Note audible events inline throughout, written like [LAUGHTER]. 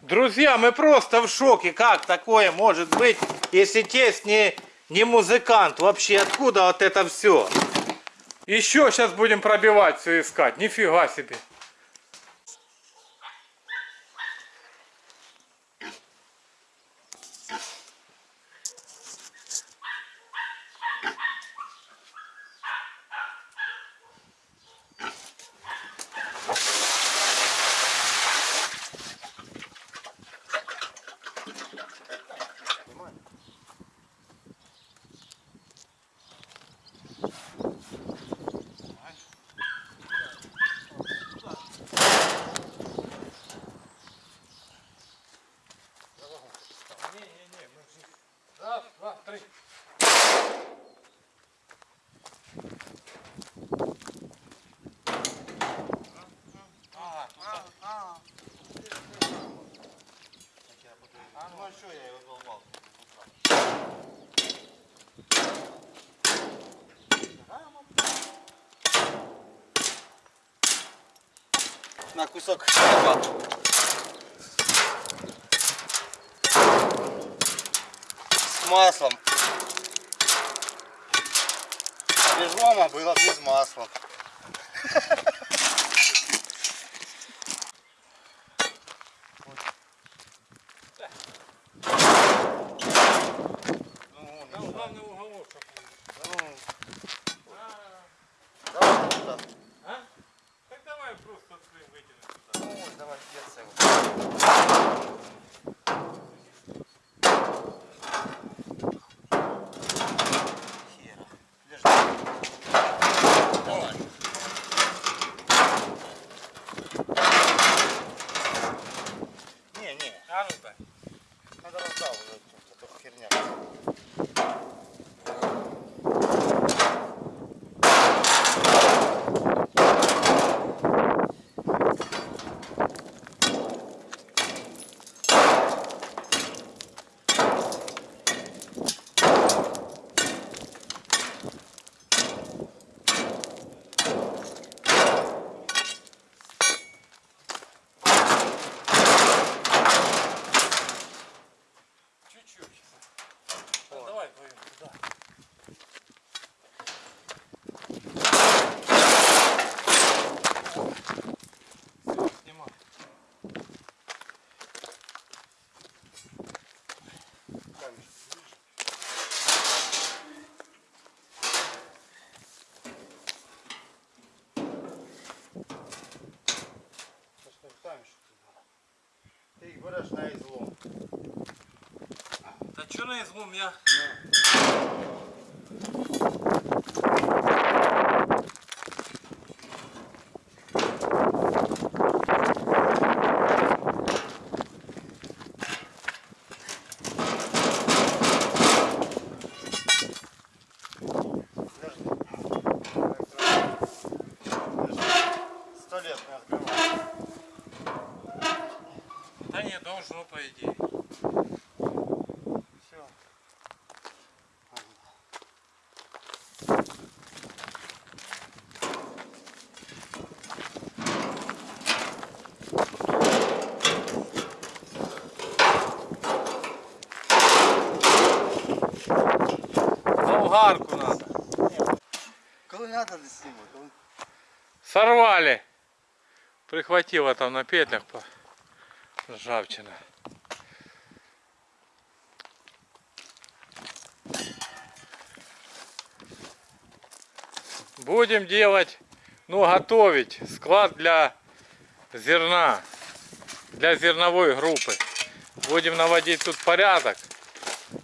Друзья, мы просто в шоке. Как такое может быть, если тесть не, не музыкант? Вообще, откуда вот это все? Еще сейчас будем пробивать все искать. Нифига себе. На кусок хлеба. С маслом. Без лома было без масла. [LAUGHS] Ну, Там главный уголок. чтоб был. ну, А, давай туда. а? Так давай просто откроем, вытянем сюда. Ну, ось, давай, я це. Хера. Подожди. Давай. Не, не, А ну-ка. надо раздавливать тут, а то херня. Чуть-чуть. Ну, давай вдвоем туда. Всё, снимай. Що ж ти ставиш? Ти їх береш на ізлом. Да что на излом я? Подожди. Сто лет не открывал. Да не должно, по идее. Все. Болгарку надо. Коли надо, не снимай. Коли... Сорвали. Прихватило там на петлях по ржавчина. Будем делать, ну готовить склад для зерна, для зерновой группы. Будем наводить тут порядок.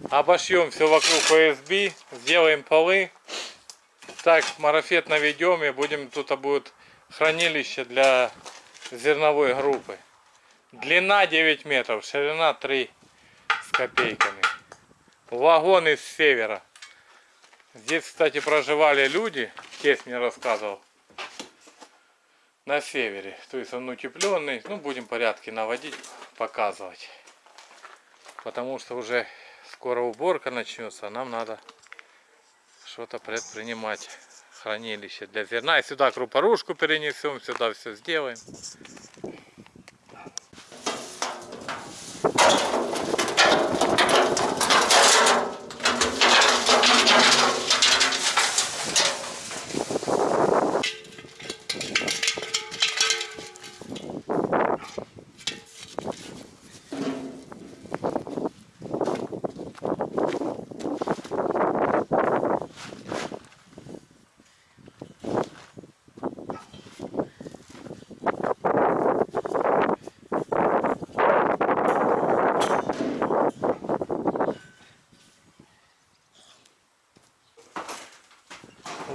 Обошьем все вокруг ОСБ, сделаем полы. Так, марафет наведем и будем, тут будет хранилище для зерновой группы. Длина 9 метров, ширина 3 с копейками. Вагон из севера. Здесь, кстати, проживали люди, тесть мне рассказывал, на севере. То есть он утепленный. Ну, будем порядки наводить, показывать. Потому что уже скоро уборка начнется, а нам надо что-то предпринимать. Хранилище для зерна. И сюда крупорушку перенесем, сюда все сделаем.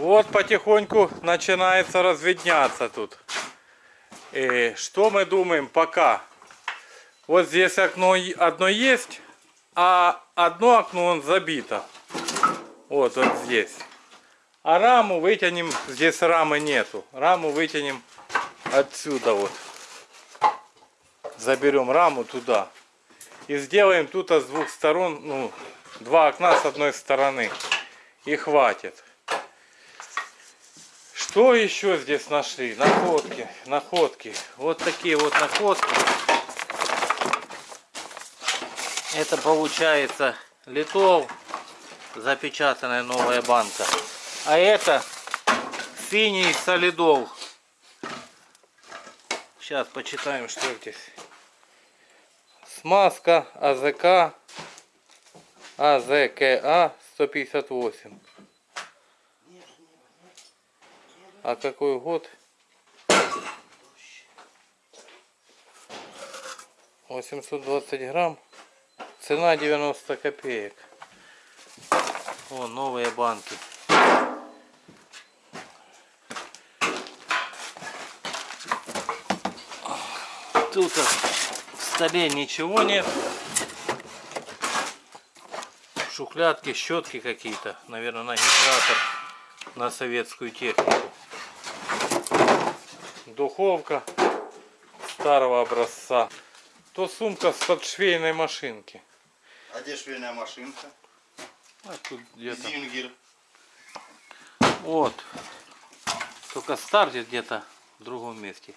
Вот потихоньку начинается разведняться тут. И что мы думаем пока? Вот здесь окно одно есть, а одно окно он забито. Вот, вот здесь. А раму вытянем, здесь рамы нету. Раму вытянем отсюда вот. Заберем раму туда. И сделаем тут с двух сторон, ну, два окна с одной стороны. И хватит. Что еще здесь нашли? Находки, находки. Вот такие вот находки. Это получается литов, запечатанная новая банка. А это синий солидол. Сейчас почитаем, что здесь. Смазка АЗК АЗКА 158. А какой год? 820 грамм. Цена 90 копеек. О, новые банки. Тут в столе ничего нет. Шухлядки, щетки какие-то. Наверное, на гидратор, на советскую технику духовка старого образца, то сумка с-под швейной машинки. А где швейная машинка? А тут где-то. Зингер. Вот. Только стартит где-то в другом месте.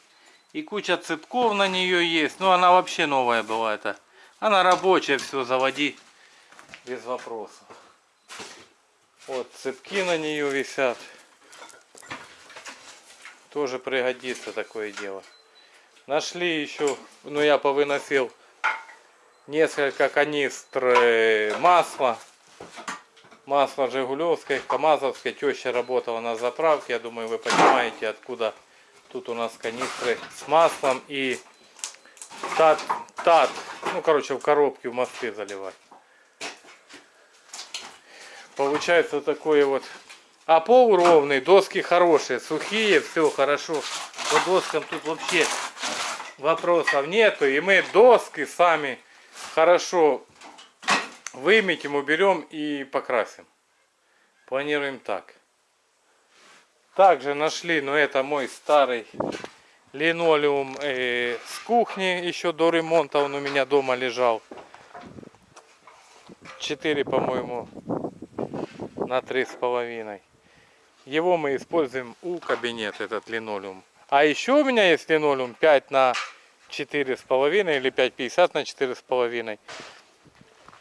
И куча цепков на нее есть. Ну, она вообще новая была. Это. Она рабочая, все, заводи без вопросов. Вот, цепки на нее висят. Тоже пригодится такое дело. Нашли еще, ну я повыносил несколько канистр э, масла. Масло Жигулевское, Камазовское. Теща работала на заправке. Я думаю, вы понимаете, откуда тут у нас канистры с маслом и тат, тат. Ну, короче, в коробке в мосты заливать. Получается такое вот а пол ровный, доски хорошие, сухие, все хорошо. По доскам тут вообще вопросов нету. И мы доски сами хорошо выметим, уберем и покрасим. Планируем так. Также нашли, но это мой старый линолеум э, с кухни. Еще до ремонта он у меня дома лежал. 4, по-моему, на три с половиной. Его мы используем у кабинета, этот линолеум. А еще у меня есть линолеум 5 на 4,5 или 5,50 на 4,5.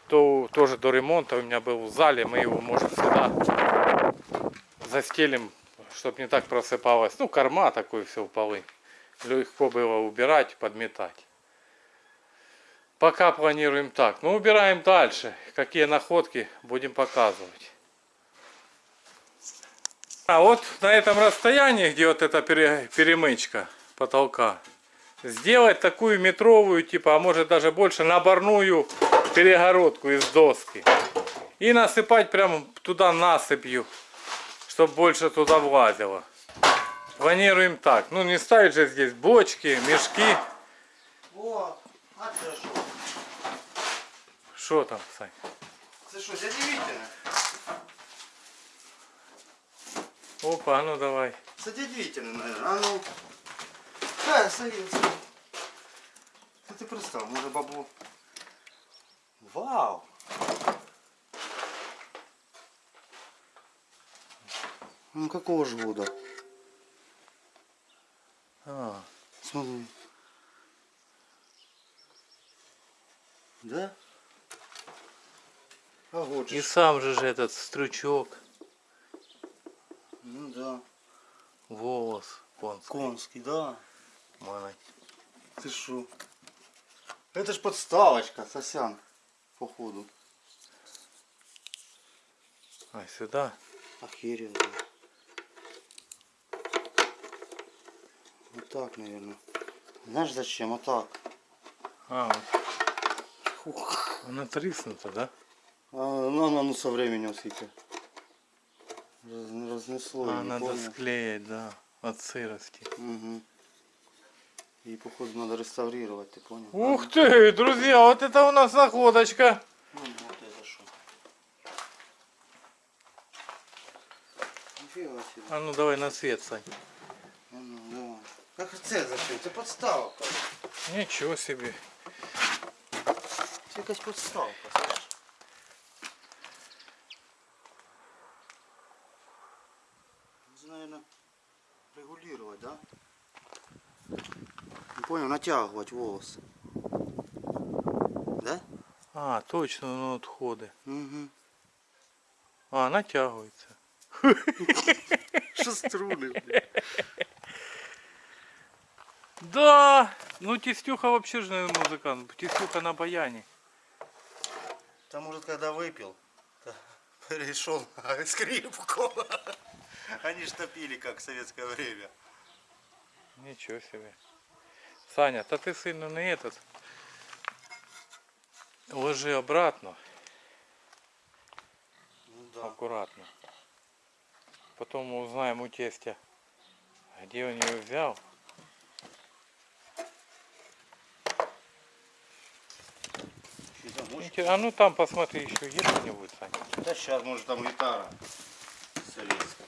То тоже до ремонта у меня был в зале. Мы его, может, сюда застелим, чтобы не так просыпалось. Ну, корма такой все в полы. Легко было убирать, подметать. Пока планируем так. Ну, убираем дальше. Какие находки будем показывать. А вот на этом расстоянии, где вот эта пере- перемычка потолка, сделать такую метровую, типа, а может даже больше, наборную перегородку из доски. И насыпать прямо туда насыпью, чтобы больше туда влазило. Планируем так. Ну не ставить же здесь бочки, мешки. О, а що? Что там, Сань? Це що, дядя Вітя? Опа, а ну давай. Вітя, наверное. А ну. Хай, садиться. Це ти пристав, може бабло. Вау! Ну какого ж года? А, Смотри. Да? А вот И же. сам же этот стручок, Ну да. волос конский. Да. Молодец. Ты шо? Это ж подставочка, сосян, походу. А, сюда? Охеренно. Вот так, наверное. Знаешь зачем? Вот так. А, вот. Она триснута, да? А, ну, она ну, со временем сколько. Раз- разнесло. А, надо помню. склеить, да, от сырости. Мгм. И походу надо реставрировать, ты понял? Ух ты, друзья, вот это у нас находочка. Ну, вот это себе. А ну давай на свет, Сань. А ну, давай. Как це зачем? Це подставка. Ничего себе. Це якась подставка, слышиш? Це, наверное, регулировать, да? Натягивать волосы. Да? А, точно, ну отходы. Угу. А, натягивается. Що блядь? Да! Ну Тестюха вообще же наверное, музыкант. Тестюха на баяне. Там, может, когда выпил, перешел на скрипку. Они ж топили, как в советское время. Ничего себе. Саня, да ты сильно не этот. Ложи обратно, Ну да. аккуратно. Потом мы узнаем у тестя, где он ее взял. А ну там посмотри, еще есть что-нибудь, Саня. Да сейчас, может, там гитара советская.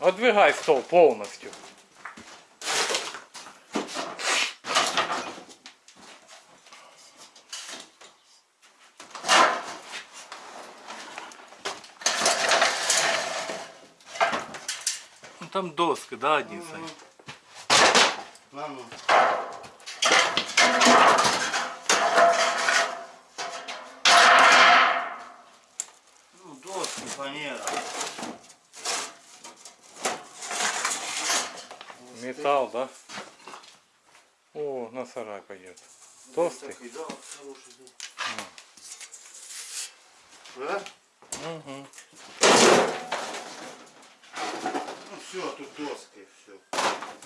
Отдвигай стол полностью. Там доска, да, один, Саня? На, ну. Ну, доски, фанера. Металл, да? О, на сарай пойдет. Толстый? Такой, да, хороший, да. Да? Угу. Ну все, тут доски, все.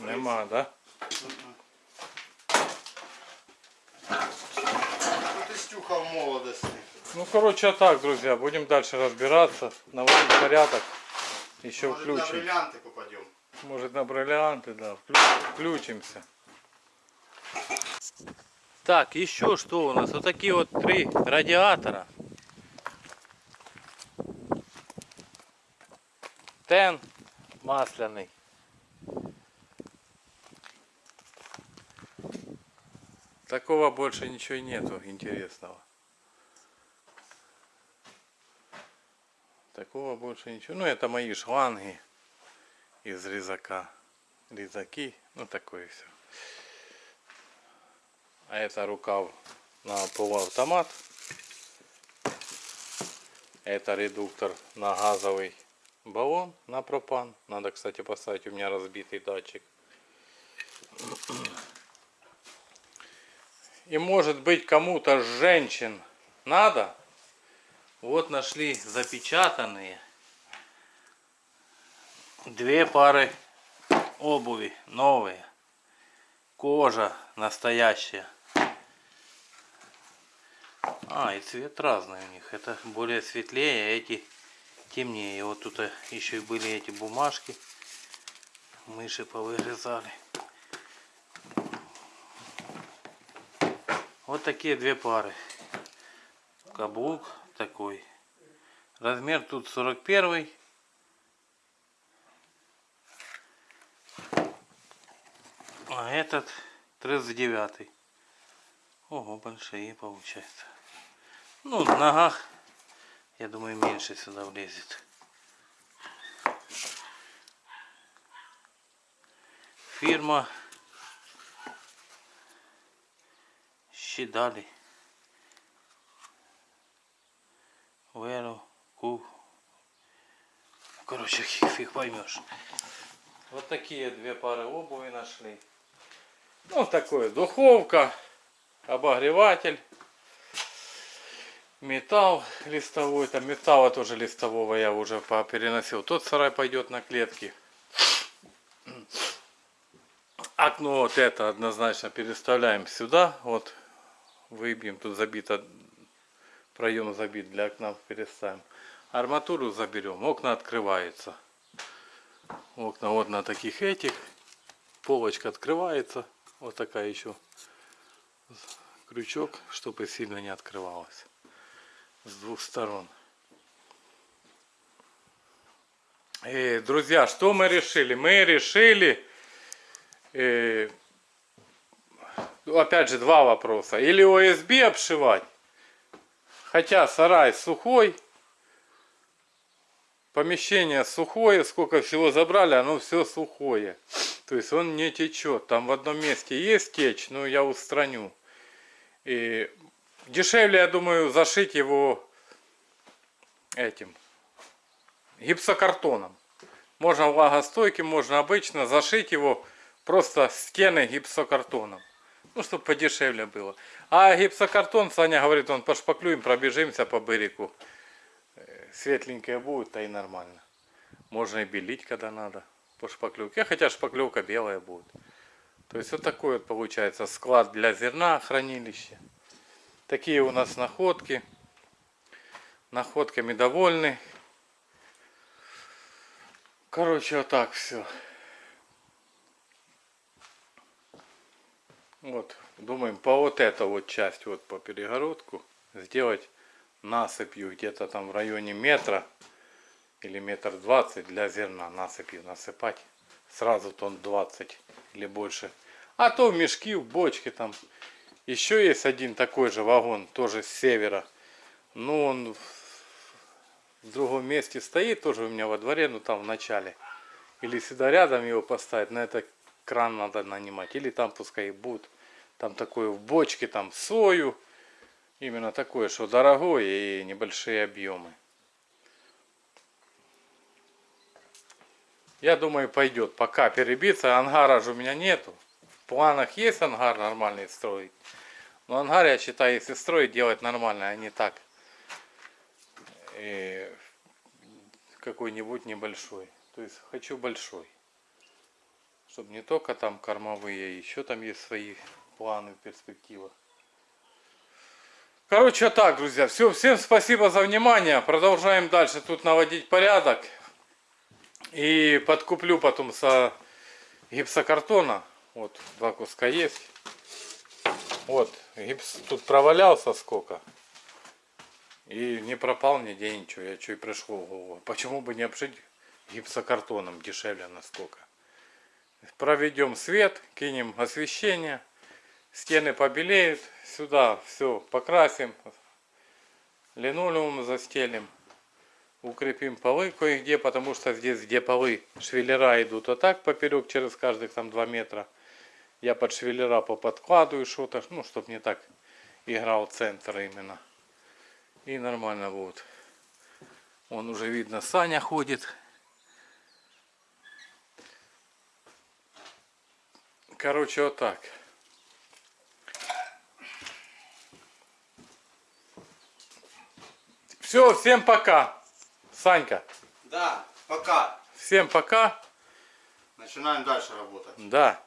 Нема, да? Тут Истюха в молодости. Ну, короче, а так, друзья, будем дальше разбираться, наводить порядок. Еще Может, на включим. бриллианты попадем. Может, на бриллианты, да, вклю- включимся. Так, еще что у нас? Вот такие вот три радиатора. Тен масляный. Такого больше ничего нету интересного. Такого больше ничего. Ну, это мои шланги из резака. Резаки, ну такое все. А это рукав на полуавтомат. Это редуктор на газовый баллон на пропан. Надо, кстати, поставить, у меня разбитый датчик. И может быть кому-то женщин надо. Вот нашли запечатанные две пары обуви новые. Кожа настоящая. А, и цвет разный у них. Это более светлее, а эти темнее. Вот тут еще и были эти бумажки. Мыши повырезали. Вот такие две пары. Каблук такой. Размер тут 41 А этот 39 Ого, большие получается. Ну, в ногах, я думаю, меньше сюда влезет. Фирма Щидали. Веру, ку. Короче, фиг поймешь. Вот такие две пары обуви нашли. Ну, такое, духовка, обогреватель, металл листовой. Там металла тоже листового я уже переносил. Тот сарай пойдет на клетки. Окно вот это однозначно переставляем сюда. Вот выбьем. Тут забито, проем забит для окна переставим. Арматуру заберем. Окна открываются. Окна вот на таких этих. Полочка открывается. Вот такая еще крючок, чтобы сильно не открывалась. С двух сторон. И, друзья, что мы решили? Мы решили, э, ну, опять же, два вопроса. Или ОСБ обшивать, хотя сарай сухой, помещение сухое, сколько всего забрали, оно все сухое. То есть он не течет. Там в одном месте есть течь, но я устраню. И дешевле, я думаю, зашить его этим гипсокартоном. Можно влагостойким, можно обычно зашить его просто стены гипсокартоном. Ну, чтобы подешевле было. А гипсокартон, Саня говорит, он пошпаклюем, пробежимся по берегу. Э, Светленькое будет, то и нормально. Можно и белить, когда надо по шпаклевке. Хотя шпаклевка белая будет. То есть вот такой вот получается склад для зерна, хранилище. Такие у нас находки. Находками довольны. Короче, вот так все. Вот, думаем по вот эту вот часть, вот по перегородку, сделать насыпью где-то там в районе метра или метр двадцать для зерна насыпью насыпать. Сразу тон 20 или больше. А то в мешки, в бочки там. Еще есть один такой же вагон, тоже с севера. Ну, он в другом месте стоит, тоже у меня во дворе, ну там в начале. Или сюда рядом его поставить, на это кран надо нанимать. Или там пускай и будет. Там такое в бочке, там сою. Именно такое, что дорогое и небольшие объемы. Я думаю, пойдет. Пока перебиться. Ангара же у меня нету. Планах есть ангар нормальный строить. Но ангар, я считаю, если строить, делать нормально, а не так. И какой-нибудь небольшой. То есть хочу большой. Чтобы не только там кормовые, еще там есть свои планы, перспективы. Короче, так, друзья. Все, всем спасибо за внимание. Продолжаем дальше тут наводить порядок. И подкуплю потом со гипсокартона. Вот, два куска есть. Вот, гипс тут провалялся сколько. И не пропал нигде ничего. Я и пришло в. Почему бы не обшить гипсокартоном дешевле насколько. Проведем свет, кинем освещение. Стены побелеют. Сюда все покрасим. Линолеум застелим укрепим полы кое-где, потому что здесь, где полы, швеллера идут вот так поперек, через каждых там 2 метра. Я под швеллера поподкладываю что-то, ну, чтобы не так играл центр именно. И нормально будет. Он уже видно, Саня ходит. Короче, вот так. Все, всем пока. Санька, Да, пока. всем пока. Начинаем дальше работать. Да.